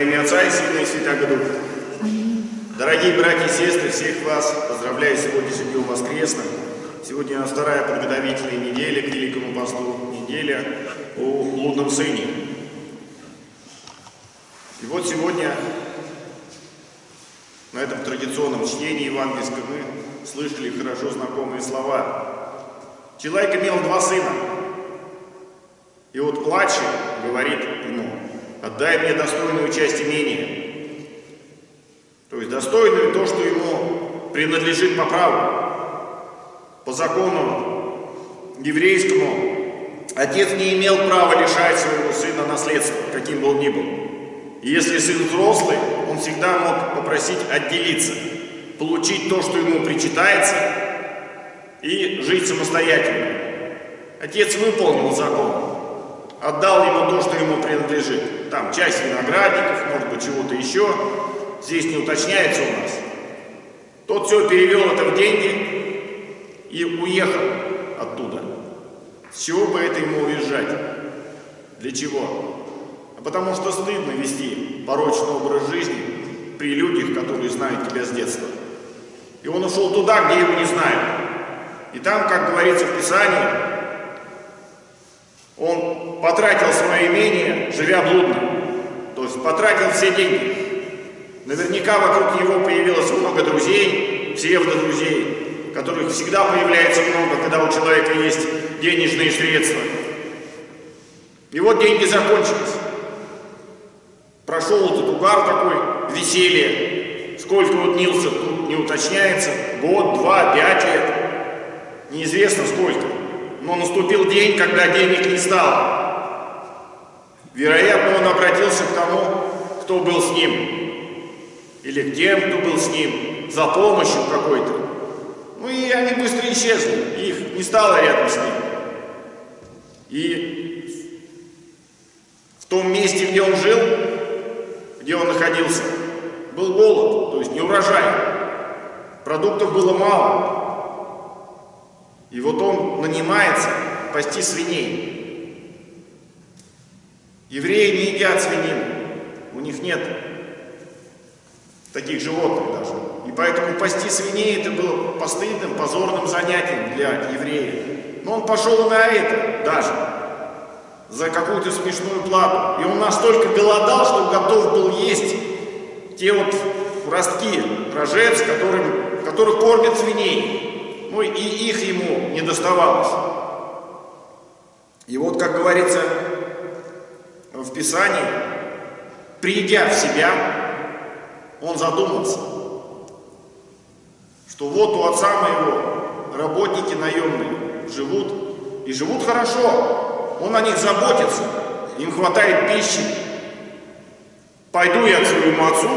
имя Отца и Сына и Святаго Духа. Дорогие братья и сестры, всех вас поздравляю сегодня с Днем Воскресным. Сегодня у нас вторая подготовительная неделя к Великому Посту, неделя о блудном сыне. И вот сегодня на этом традиционном чтении евангельском мы слышали хорошо знакомые слова. Человек имел два сына. И вот младший говорит ему, отдай мне достойную часть имения. То есть достойную то, что ему принадлежит по праву. По закону еврейскому отец не имел права лишать своего сына наследства, каким бы он ни был. И если сын взрослый, он всегда мог попросить отделиться, получить то, что ему причитается, и жить самостоятельно. Отец выполнил закон, отдал ему то, что ему принадлежит. Там часть виноградников, может быть, чего-то еще. Здесь не уточняется у нас. Тот все перевел это в деньги и уехал оттуда. С чего бы это ему уезжать? Для чего? А потому что стыдно вести порочный образ жизни при людях, которые знают тебя с детства. И он ушел туда, где его не знают. И там, как говорится в Писании, он потратил свое имение, живя блудно. То есть потратил все деньги. Наверняка вокруг него появилось много друзей, псевдодрузей, которых всегда появляется много, когда у человека есть денежные средства. И вот деньги закончились. Прошел этот угар такой, веселье. Сколько вот тут не уточняется. Год, два, пять лет. Неизвестно сколько. Но наступил день, когда денег не стало. Вероятно, он обратился к тому, кто был с ним. Или к тем, кто был с ним, за помощью какой-то. Ну и они быстро исчезли, их не стало рядом с ним. И в том месте, где он жил, где он находился, был голод, то есть не урожай. Продуктов было мало. И вот он нанимается пасти свиней. Евреи не едят свинину, у них нет таких животных даже. И поэтому пасти свиней это было постыдным, позорным занятием для евреев. Но он пошел на это даже, за какую-то смешную плату. И он настолько голодал, что готов был есть те вот ростки рожец, которым, которых кормят свиней ну и их ему не доставалось. И вот, как говорится в Писании, придя в себя, он задумался, что вот у отца моего работники наемные живут, и живут хорошо, он о них заботится, им хватает пищи. Пойду я к своему отцу,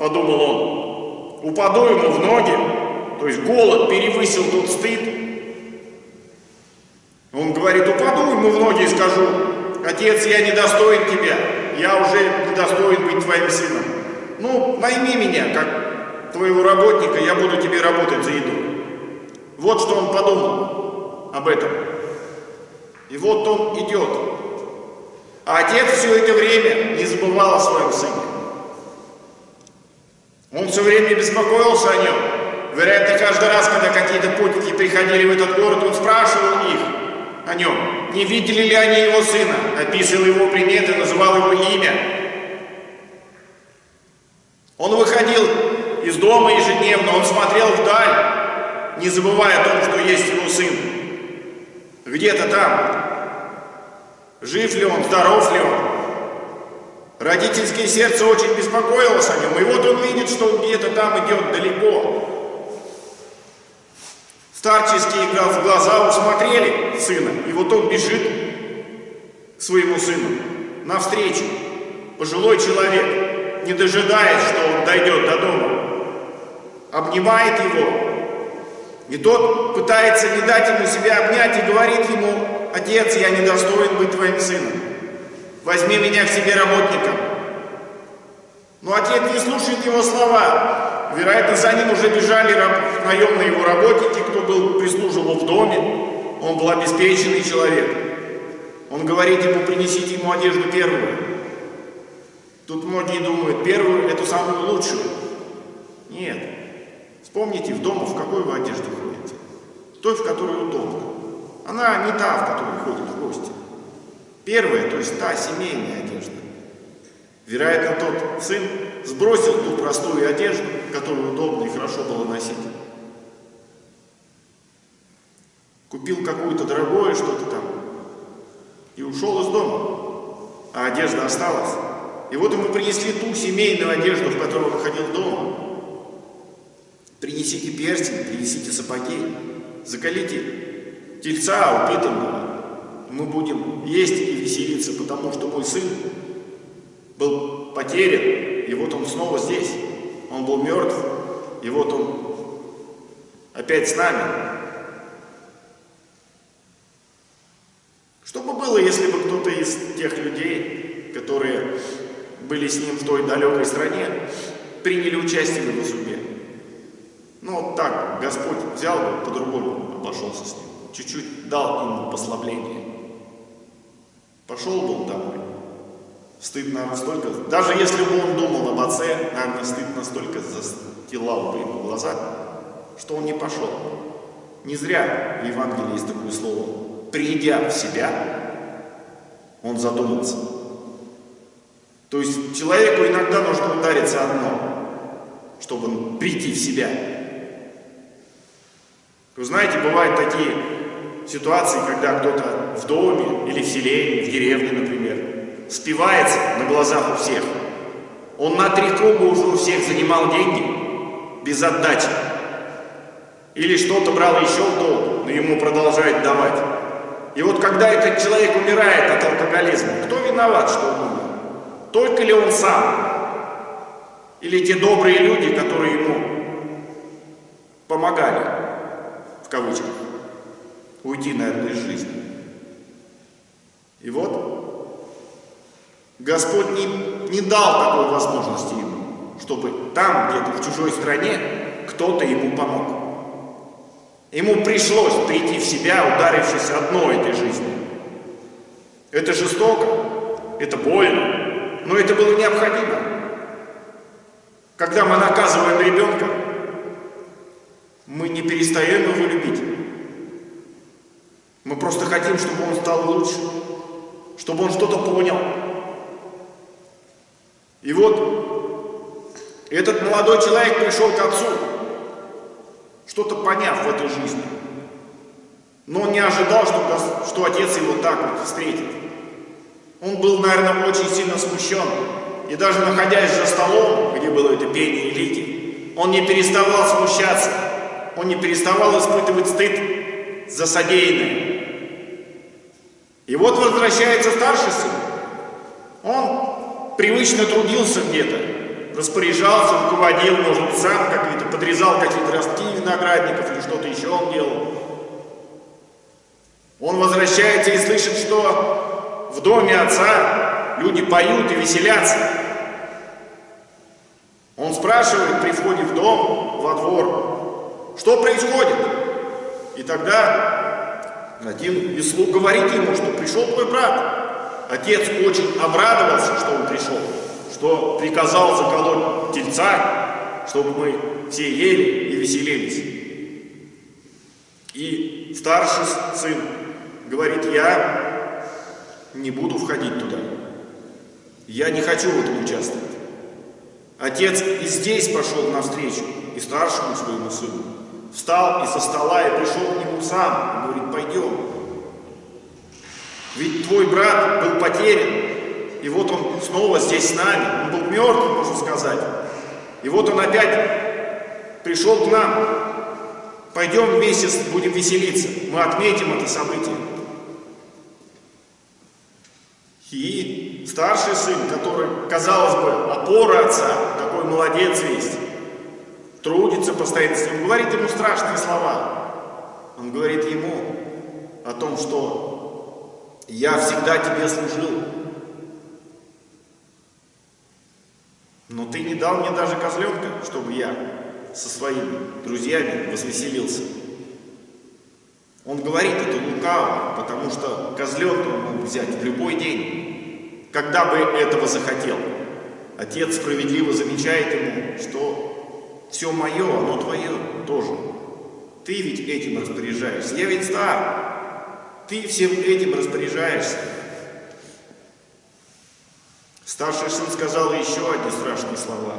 подумал он, упаду ему в ноги, то есть голод перевысил тот стыд. Он говорит, упаду ему в ноги и скажу, отец, я недостоин тебя, я уже недостоин быть твоим сыном. Ну, найми меня, как твоего работника, я буду тебе работать за еду. Вот что он подумал об этом. И вот он идет. А отец все это время не забывал о своем сыне. Он все время беспокоился о нем. Вероятно, каждый раз, когда какие-то путники приходили в этот город, он спрашивал их о нем, не видели ли они его сына, описывал его приметы, называл его имя. Он выходил из дома ежедневно, он смотрел вдаль, не забывая о том, что есть его сын. Где-то там. Жив ли он, здоров ли он. Родительское сердце очень беспокоилось о нем. И вот он видит, что он где-то там идет далеко. Старческие глаза усмотрели сына, и вот он бежит к своему сыну навстречу. Пожилой человек, не дожидаясь, что он дойдет до дома, обнимает его, и тот пытается не дать ему себя обнять и говорит ему, «Отец, я недостоин быть твоим сыном, возьми меня к себе работником». Но отец не слушает его слова, Вероятно, за ним уже бежали наемные его работники, кто был, прислуживал в доме. Он был обеспеченный человек. Он говорит ему, принесите ему одежду первую. Тут многие думают, первую, эту самую лучшую. Нет. Вспомните, в дом в какой вы одежду ходите? Той, в которой удобно. Она не та, в которой ходят в гости. Первая, то есть та семейная одежда. Вероятно, тот сын сбросил ту простую одежду, которую удобно и хорошо было носить. Купил какую-то дорогое что-то там и ушел из дома, а одежда осталась. И вот ему принесли ту семейную одежду, в которой он ходил дома. Принесите перстень, принесите сапоги, закалите тельца упитанного. Мы будем есть и веселиться, потому что мой сын потерян, и вот он снова здесь. Он был мертв, и вот он опять с нами. Что бы было, если бы кто-то из тех людей, которые были с ним в той далекой стране, приняли участие в его судьбе? Ну, вот так, Господь взял бы, по-другому обошелся с ним. Чуть-чуть дал ему послабление. Пошел бы он домой. Стыдно настолько, даже если бы он думал об отце, наверное, стыд настолько застилал бы ему глаза, что он не пошел. Не зря в Евангелии есть такое слово. Придя в себя, он задумался. То есть человеку иногда нужно удариться одно, чтобы прийти в себя. Вы знаете, бывают такие ситуации, когда кто-то в доме или в селении, в деревне, например, спивается на глазах у всех. Он на три круга уже у всех занимал деньги без отдачи. Или что-то брал еще в долг, но ему продолжают давать. И вот когда этот человек умирает от алкоголизма, кто виноват, что он умер? Только ли он сам? Или те добрые люди, которые ему помогали, в кавычках, уйти, наверное, из жизни? И вот Господь не, не дал такой возможности ему, чтобы там, где-то в чужой стране, кто-то ему помог. Ему пришлось прийти в себя, ударившись одной этой жизни. Это жестоко, это больно, но это было необходимо. Когда мы наказываем ребенка, мы не перестаем его любить. Мы просто хотим, чтобы он стал лучше, чтобы он что-то понял, и вот этот молодой человек пришел к отцу, что-то поняв в этой жизни. Но он не ожидал, что, что отец его так вот встретит. Он был, наверное, очень сильно смущен. И даже находясь за столом, где было это пение и лики, он не переставал смущаться. Он не переставал испытывать стыд за содеянное. И вот возвращается старший сын. Он привычно трудился где-то, распоряжался, руководил, может сам какие-то, подрезал какие-то ростки виноградников или что-то еще он делал. Он возвращается и слышит, что в доме отца люди поют и веселятся. Он спрашивает при входе в дом, во двор, что происходит? И тогда один из слуг говорит ему, что пришел твой брат. Отец очень обрадовался, что он пришел, что приказал заколоть тельца, чтобы мы все ели и веселились. И старший сын говорит, я не буду входить туда. Я не хочу в этом участвовать. Отец и здесь пошел навстречу, и старшему своему сыну. Встал из-за стола и пришел к нему сам. И говорит, пойдем, ведь твой брат был потерян, и вот он снова здесь с нами. Он был мертв, можно сказать. И вот он опять пришел к нам. Пойдем вместе будем веселиться. Мы отметим это событие. И старший сын, который, казалось бы, опора отца, такой молодец весь, трудится постоянно с ним, говорит ему страшные слова. Он говорит ему о том, что я всегда тебе служил. Но ты не дал мне даже козленка, чтобы я со своими друзьями возвеселился. Он говорит это лукаво, потому что козленка он мог взять в любой день, когда бы этого захотел. Отец справедливо замечает ему, что все мое, оно твое тоже. Ты ведь этим распоряжаешься. Я ведь стар. Ты всем этим распоряжаешься. Старший сын сказал еще одни страшные слова.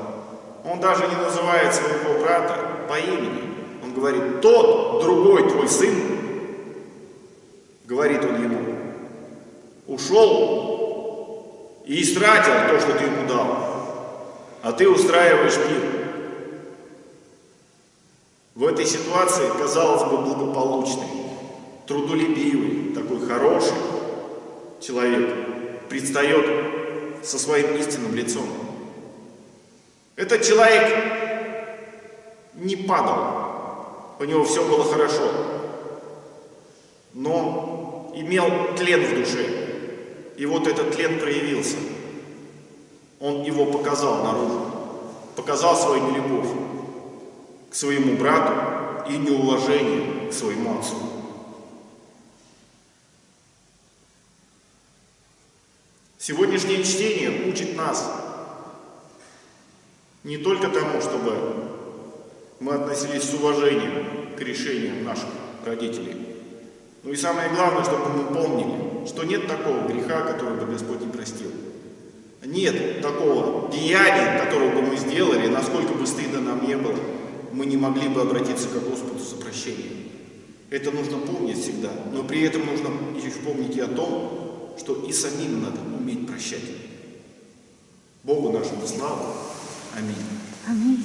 Он даже не называет своего брата по имени. Он говорит, тот, другой твой сын, говорит он ему, ушел и истратил то, что ты ему дал, а ты устраиваешь пир. В этой ситуации, казалось бы, благополучный, трудолюбивый, такой хороший человек предстает со своим истинным лицом. Этот человек не падал, у него все было хорошо, но имел тлен в душе. И вот этот тлен проявился. Он его показал наружу, показал свою нелюбовь к своему брату и неуважение к своему отцу. Сегодняшнее чтение учит нас не только тому, чтобы мы относились с уважением к решениям наших родителей, но и самое главное, чтобы мы помнили, что нет такого греха, который бы Господь не простил. Нет такого деяния, которого бы мы сделали, насколько бы стыдно нам не было, мы не могли бы обратиться к Господу за прощением. Это нужно помнить всегда, но при этом нужно еще помнить и о том, что и самим надо уметь прощать. Богу нашему славу. Аминь. Аминь.